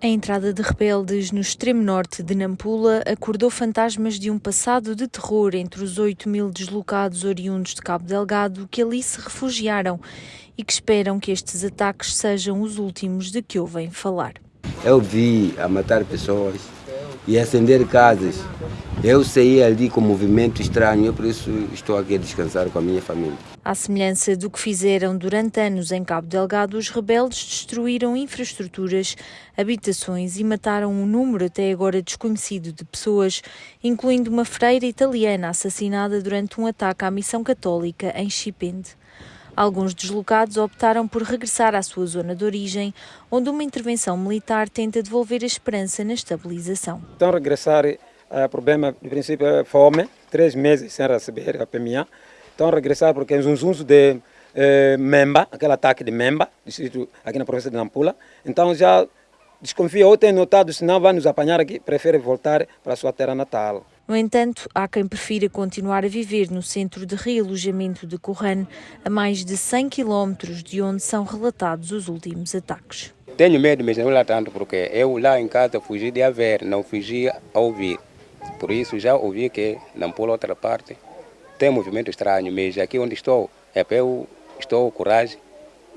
A entrada de rebeldes no extremo norte de Nampula acordou fantasmas de um passado de terror entre os 8 mil deslocados oriundos de Cabo Delgado que ali se refugiaram e que esperam que estes ataques sejam os últimos de que ouvem falar. Eu vi a matar pessoas e acender casas. Eu saí ali com um movimento estranho, eu por isso estou aqui a descansar com a minha família. À semelhança do que fizeram durante anos em Cabo Delgado, os rebeldes destruíram infraestruturas, habitações e mataram um número até agora desconhecido de pessoas, incluindo uma freira italiana assassinada durante um ataque à missão católica em Chipende. Alguns deslocados optaram por regressar à sua zona de origem, onde uma intervenção militar tenta devolver a esperança na estabilização. Então, regressar o problema, de princípio, é fome, três meses sem receber a PMA. Então, regressar porque é um zunzo de eh, Memba, aquele ataque de Memba, distrito aqui na província de Nampula. Então, já desconfia ou tem notado, se não vai nos apanhar aqui, prefere voltar para a sua terra natal. No entanto, há quem prefira continuar a viver no centro de realojamento de Corran, a mais de 100 quilómetros de onde são relatados os últimos ataques. Tenho medo, mas não lá tanto, porque eu lá em casa fugi de haver, não fugi a ouvir. Por isso já ouvi que não por outra parte tem movimento estranho, mas aqui onde estou é para eu estou com coragem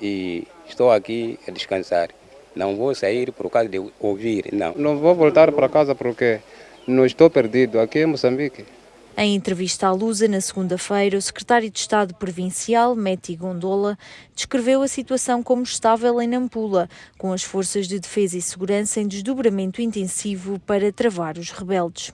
e estou aqui a descansar. Não vou sair por causa de ouvir, não. Não vou voltar para casa porque não estou perdido aqui em Moçambique. Em entrevista à Lusa, na segunda-feira, o secretário de Estado Provincial, Meti Gondola, descreveu a situação como estável em Nampula, com as forças de defesa e segurança em desdobramento intensivo para travar os rebeldes.